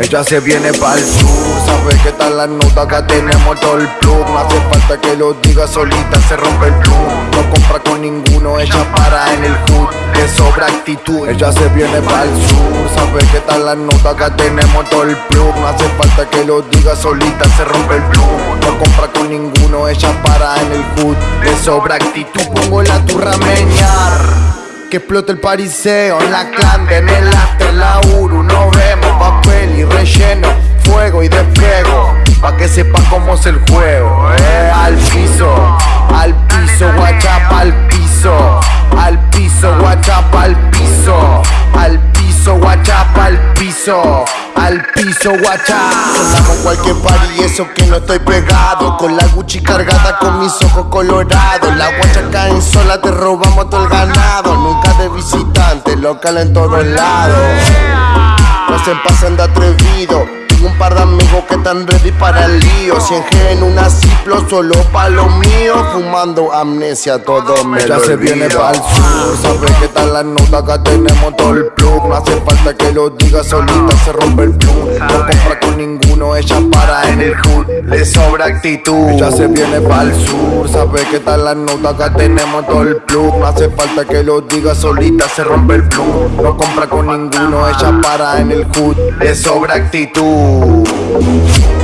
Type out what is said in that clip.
Ella se viene pa'l sur, sabe que está la nota, acá tenemos todo el plug No hace falta que lo diga solita, se rompe el plug No compra con ninguno, ella para en el hood Le sobra actitud, ella se viene pa'l sur Sabe que está la nota, acá tenemos todo el plug No hace falta que lo diga solita, se rompe el plug No compra con ninguno, ella para en el hood Le sobra actitud, pongo la turra a meñar que explote el pariseo en la clande, en el after, la uru Nos vemos, papel y relleno, fuego y despliego Pa' que sepa cómo es el juego, eh Al piso, al piso, guachapa al piso Al piso, guachapa al piso Al piso, guachapa al piso al piso, guacha. Sonamos cualquier party, eso que no estoy pegado. Con la Gucci cargada, con mis ojos colorados. La guacha caen sola, te robamos todo el ganado. Nunca de visitante, local en todos lados. No se pasan de atrevido tengo un par de amigos que están ready para el lío. 100G en una ciplo solo pa' lo mío. Fumando amnesia, todo me Ella lo se viene pa'l sur, sabe que está la nota, acá tenemos todo el plug No hace falta que lo diga solita, se rompe el plug No compra con ninguno, ella para en el hood. Le sobra actitud. Ella se viene pa'l sur, sabe que está la nota, acá tenemos todo el plug No hace falta que lo diga solita, se rompe el plug No compra con ninguno, ella para en el hood. Le sobra actitud Ooh.